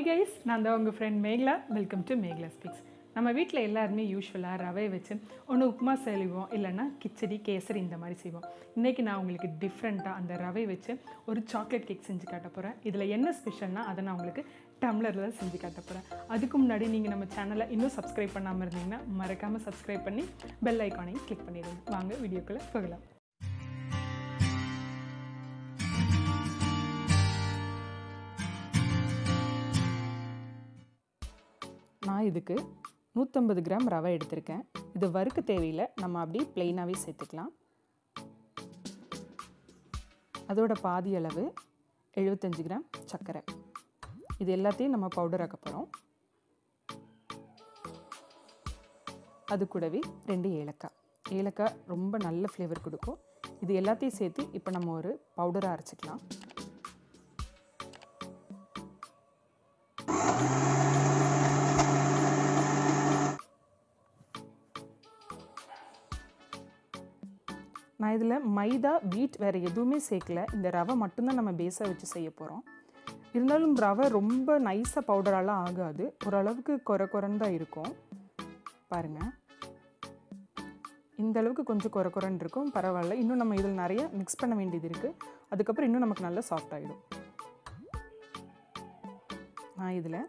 Hi guys நான் தான் உங்கள் friend Megala. Welcome to Megala speaks நம்ம வீட்டில் எல்லாருமே யூஸ்வலாக ரவை வச்சு ஒன்று உப்புமா செய்வோம் இல்லைன்னா கிச்சடி கேசரி இந்த மாதிரி செய்வோம். இன்றைக்கி நான் உங்களுக்கு டிஃப்ரெண்ட்டாக அந்த ரவை வச்சு ஒரு சாக்லேட் கேக் செஞ்சு காட்ட போகிறேன் இதில் என்ன ஸ்பெஷல்னால் அதை நான் உங்களுக்கு டம்ளரில் செஞ்சு காட்ட போகிறேன் அதுக்கு முன்னாடி நீங்கள் நம்ம சேனலை இன்னும் சப்ஸ்கிரைப் பண்ணாமல் இருந்தீங்கன்னா மறக்காமல் சப்ஸ்கிரைப் பண்ணி பெல் ஐக்கானையும் கிளிக் பண்ணிடுங்க. வாங்க வீடியோக்குள்ளே போகலாம். இதுக்கு நூற்றம்பது கிராம் ரவை எடுத்திருக்கேன். இது வறுக்க தேவையில்லை. நம்ம அப்படியே ப்ளெயினாகவே சேர்த்துக்கலாம். அதோட பாதி அளவு எழுபத்தஞ்சு கிராம் சர்க்கரை. இது எல்லாத்தையும் நம்ம பவுடர் ஆக்க போகிறோம் அது கூடவே ரெண்டு ஏலக்காய். ஏலக்காய் ரொம்ப நல்ல ஃப்ளேவர் கொடுக்கும். இது எல்லாத்தையும் சேர்த்து இப்போ நம்ம ஒரு பவுடராக அரைச்சிக்கலாம். நான் இதில் மைதா வீட் வேறு எதுவுமே சேர்க்கல. இந்த ரவை மட்டும்தான் நம்ம பேஸாக வச்சு செய்ய போகிறோம் இருந்தாலும் ரவை ரொம்ப நைஸாக பவுடராலாம் ஆகாது. ஓரளவுக்கு குறை குறைன்னு தான் இருக்கும். பாருங்கள் இந்த அளவுக்கு கொஞ்சம் குறை குறைன்னு இருக்கும். பரவாயில்ல. இன்னும் நம்ம இதில் நிறைய மிக்ஸ் பண்ண வேண்டியது இருக்குது அதுக்கப்புறம் இன்னும் நமக்கு நல்லா சாஃப்ட் ஆகிடும் நான் இதில்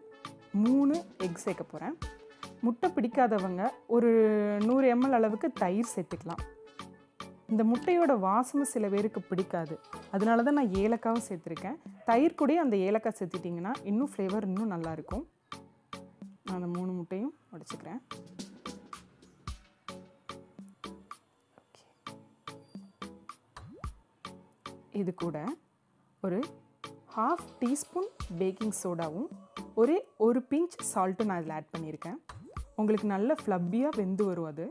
மூணு எக் சேர்க்க போகிறேன் முட்டை பிடிக்காதவங்க ஒரு நூறு எம்எல் அளவுக்கு தயிர் சேர்த்துக்கலாம். இந்த முட்டையோட வாசமும் சில பேருக்கு பிடிக்காது. அதனால தான் நான் ஏலக்காவும் சேர்த்துருக்கேன். தயிர் கூட அந்த ஏலக்காய் சேர்த்துட்டிங்கன்னா இன்னும் ஃப்ளேவர் இன்னும் நல்லாயிருக்கும் நான் அந்த மூணு முட்டையும் உடச்சிக்கிறேன். இது கூட ஒரு ஹாஃப் டீஸ்பூன் பேக்கிங் சோடாவும் ஒரே ஒரு பிஞ்ச் சால்ட்டும் நான் இதில் ஆட் பண்ணியிருக்கேன். உங்களுக்கு நல்ல ஃப்ளப்பியாக வெந்து வரும் அது.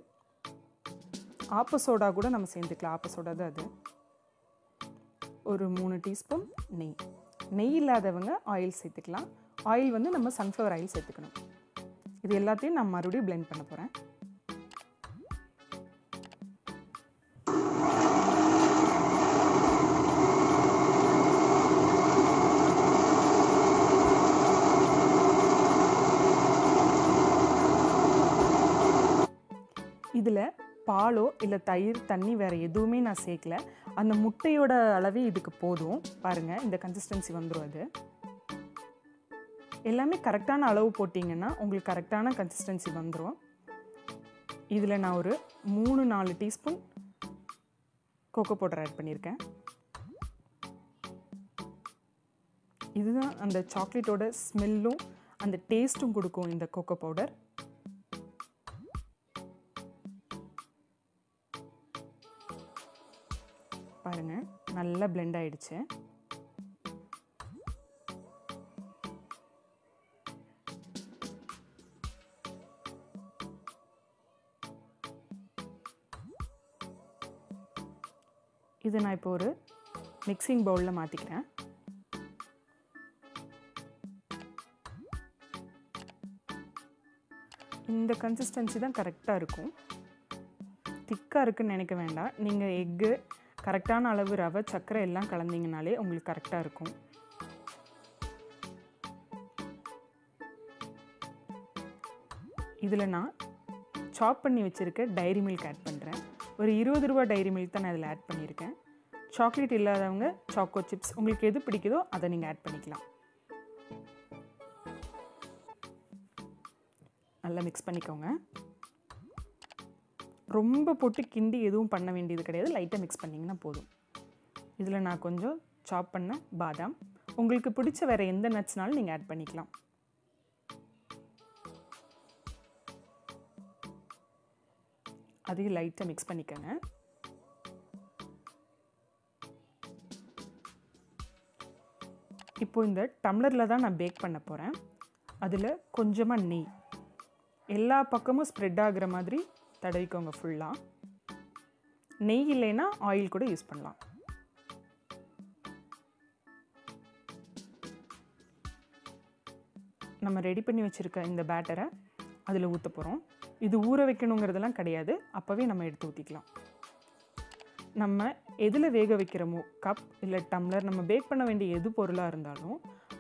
ஆப்ப சோடா கூட நம்ம சேர்ந்துக்கலாம் ஆப்ப சோடா தான் அது. ஒரு மூணு டீஸ்பூன் நெய். நெய் இல்லாதவங்க ஆயில் சேர்த்துக்கலாம். ஆயில் வந்து நம்ம சன்ஃப்ளவர் ஆயில் சேர்த்துக்கணும். இது எல்லாத்தையும் நான் மறுபடியும் பிளெண்ட் பண்ண போகிறேன் இதில் பாலோ இல்லை தயிர் தண்ணி வேறு எதுவுமே நான் சேர்க்கல. அந்த முட்டையோட அளவே இதுக்கு போதும். பாருங்கள் இந்த கன்சிஸ்டன்சி வந்துடும் அது. எல்லாமே கரெக்டான அளவு போட்டிங்கன்னா உங்களுக்கு கரெக்டான கன்சிஸ்டன்சி வந்துடும் இதில் நான் ஒரு மூணு நாலு டீஸ்பூன் கோகோ பவுடர் ஆட் பண்ணியிருக்கேன். இதுதான் அந்த சாக்லேட்டோட ஸ்மெல்லும் அந்த டேஸ்ட்டும் கொடுக்கும் இந்த கோகோ பவுடர் பாருங்கள் நல்லா பிளெண்ட் ஆயிடுச்சு. இது நான் இப்போ ஒரு மிக்சிங் பவுலில் மாற்றிக்கிறேன் இந்த கன்சிஸ்டன்சி தான் கரெக்டாக இருக்கும். திக்காக இருக்குன்னு நினைக்க வேண்டாம். நீங்கள் எக்கு கரெக்டான அளவு ரவை சர்க்கரை எல்லாம் கலந்தீங்கனாலே உங்களுக்கு கரெக்டாக இருக்கும். இதில் நான் சாப் பண்ணி வச்சுருக்க டைரி மில்க் ஆட் பண்ணுறேன் ஒரு இருபது ரூபா டைரி மில்க் தான் நான் இதில் ஆட் பண்ணியிருக்கேன். சாக்லேட் இல்லாதவங்க சாக்கோ சிப்ஸ் உங்களுக்கு எது பிடிக்குதோ அதை நீங்கள் ஆட் பண்ணிக்கலாம். நல்லா மிக்ஸ் பண்ணிக்கோங்க. ரொம்ப போட்டு கிண்டி எதுவும் பண்ண வேண்டியது கிடையாது. லைட்டாக மிக்ஸ் பண்ணிங்கன்னா போதும். இதில் நான் கொஞ்சம் சாப் பண்ண பாதாம். உங்களுக்கு பிடிச்ச வேறு எந்த நட்ஸ்னாலும் நீங்கள் ஆட் பண்ணிக்கலாம். அதையும் லைட்டாக மிக்ஸ் பண்ணிக்கோங்க. இப்போ இந்த டம்ளரில் தான் நான் பேக் பண்ண போகிறேன் அதில் கொஞ்சமாக நெய். எல்லா பக்கமும் ஸ்ப்ரெட் ஆகுற மாதிரி தடவிக்கோங்க ஃபுல்லாக நெய் இல்லைன்னா ஆயில் கூட யூஸ் பண்ணலாம். நம்ம ரெடி பண்ணி வச்சுருக்க இந்த பேட்டரை அதில் ஊற்ற போகிறோம் இது ஊற வைக்கணுங்கிறதெல்லாம் கிடையாது. அப்போவே நம்ம எடுத்து ஊற்றிக்கலாம் நம்ம எதில் வேக வைக்கிறோமோ கப் இல்லை டம்ளர் நம்ம பேக் பண்ண வேண்டிய எது பொருளாக இருந்தாலும்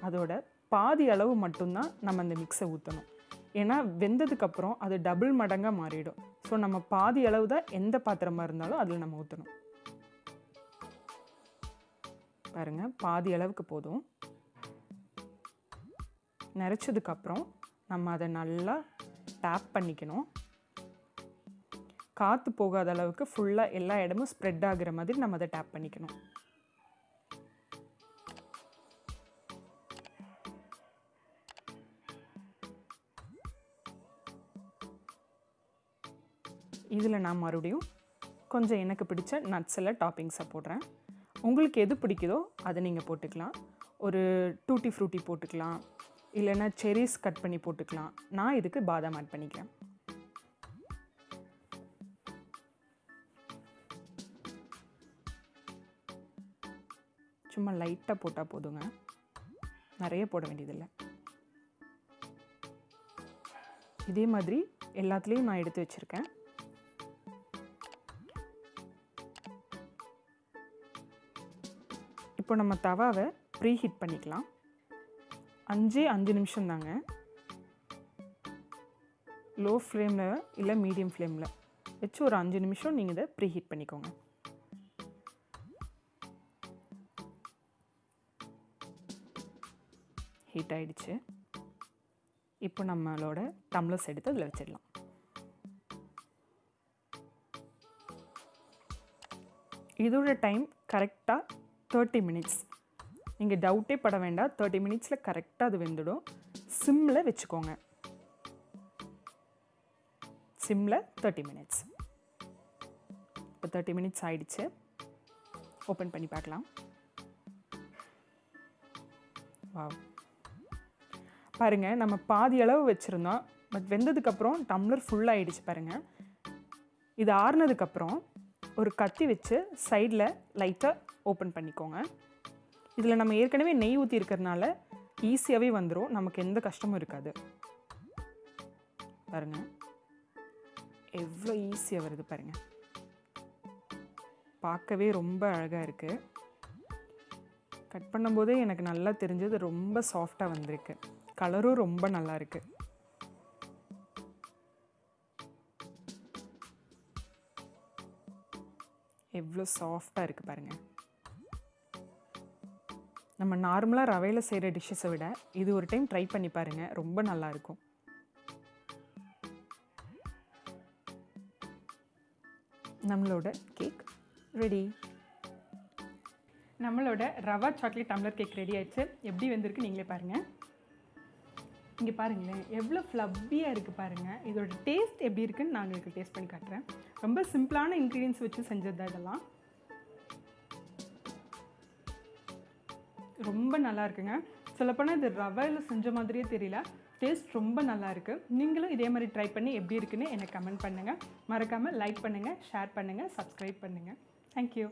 அதோட பாதி அளவு மட்டும்தான் நம்ம அந்த மிக்ஸை ஊற்றணும் ஏன்னா வெந்ததுக்கப்புறம் அது டபுள் மடங்காக மாறிடும். ஸோ நம்ம பாதி அளவு தான் எந்த பாத்திரமாக இருந்தாலும் அதில் நம்ம ஊற்றணும் பாருங்கள் பாதி அளவுக்கு போதும். நிறச்சதுக்கப்புறம் நம்ம அதை நல்லா டேப் பண்ணிக்கணும். காற்று போகாத அளவுக்கு ஃபுல்லாக எல்லா இடமும் ஸ்ப்ரெட் ஆகுற மாதிரி நம்ம அதை டேப் பண்ணிக்கணும். இதில் நான் மறுபடியும் கொஞ்சம் எனக்கு பிடிச்ச நட்ஸ் எல்லாம் டாப்பிங்ஸை போடுறேன். உங்களுக்கு எது பிடிக்குதோ அதை நீங்கள் போட்டுக்கலாம். ஒரு டூட்டி ஃப்ரூட்டி போட்டுக்கலாம். இல்லைன்னா செரிஸ் கட் பண்ணி போட்டுக்கலாம். நான் இதுக்கு பாதாம் ஆட் பண்ணிக்கிறேன். சும்மா லைட்டாக போட்டால் போதுங்க. நிறைய போட வேண்டியதில்லை. இதே மாதிரி எல்லாத்துலேயும் நான் எடுத்து வச்சுருக்கேன். இப்போ நம்ம தவாவை ப்ரீ ஹீட் பண்ணிக்கலாம். அஞ்சே அஞ்சு நிமிஷம் தாங்க. லோ ஃப்ளேமில் இல்லை மீடியம் ஃப்ளேமில். வச்சு ஒரு அஞ்சு நிமிஷம் நீங்கள் இதை ப்ரீ ஹீட் பண்ணிக்கோங்க. ஹீட் ஆயிடுச்சு. இப்போ நம்மளோட டம்ளர்ஸ் எடுத்து அதில் வச்சிடலாம். இதோட டைம் கரெக்டாக தேர்ட்டி மினிட்ஸ் நீங்கள் டவுட்டே பட வேண்டாம். தேர்ட்டி மினிட்ஸில் கரெக்டாக அது வெந்துடும். சிம்மில் வச்சுக்கோங்க. சிம்மில் தேர்ட்டி மினிட்ஸ் இப்போ தேர்ட்டி மினிட்ஸ் ஆயிடுச்சு. ஓப்பன் பண்ணி பார்க்கலாம். வா பாருங்கள் நம்ம பாதி அளவு வச்சுருந்தோம். பட் வெந்ததுக்கப்புறம் டம்ளர் ஃபுல்லாகிடுச்சு பாருங்கள் இது ஆறுனதுக்கப்புறம் ஒரு கத்தி வச்சு சைடில் லைட்டாக ஓப்பன் பண்ணிக்கோங்க. இதில் நம்ம ஏற்கனவே நெய் ஊற்றி இருக்கிறதுனால ஈஸியாகவே வந்துடும் நமக்கு எந்த கஷ்டமும் இருக்காது. பாருங்கள் எவ்வளோ ஈஸியாக வருது பாருங்கள் பார்க்கவே ரொம்ப அழகாக இருக்குது கட் பண்ணும்போதே எனக்கு நல்லா தெரிஞ்சது ரொம்ப சாஃப்டாக வந்திருக்கு. கலரும் ரொம்ப நல்லா இருக்குது எவ்வளோ சாஃப்டாக இருக்குது பாருங்கள் நம்ம நார்மலாக ரவையில் செய்கிற டிஷ்ஷஸை விட இது ஒரு டைம் ட்ரை பண்ணி பாருங்கள் ரொம்ப நல்லாயிருக்கும் நம்மளோட கேக் ரெடி நம்மளோட rava chocolate tumbler cake ready ஆயிடுச்சு. எப்படி வந்திருக்கு நீங்களே பாருங்கள் இங்கே பாருங்களேன் எவ்வளோ ஃப்ளப்பியாக இருக்குது பாருங்கள் இதோட டேஸ்ட் எப்படி இருக்குன்னு நான் உங்களுக்கு டேஸ்ட் பண்ணி காட்டுறேன். ரொம்ப சிம்பிளான இன்க்ரீடியன்ஸ் வச்சு செஞ்சது தான் இதெல்லாம். ரொம்ப நல்லா இருக்குங்க. சொல்லப்போனால் இது ரவையில் செஞ்ச மாதிரியே தெரியல. டேஸ்ட் ரொம்ப நல்லா இருக்குது நீங்களும் இதே மாதிரி ட்ரை பண்ணி எப்படி இருக்குன்னு எனக்கு கமெண்ட் பண்ணுங்கள் மறக்காமல் லைக் பண்ணுங்கள் ஷேர் பண்ணுங்கள் சப்ஸ்கிரைப் பண்ணுங்கள் தேங்க்யூ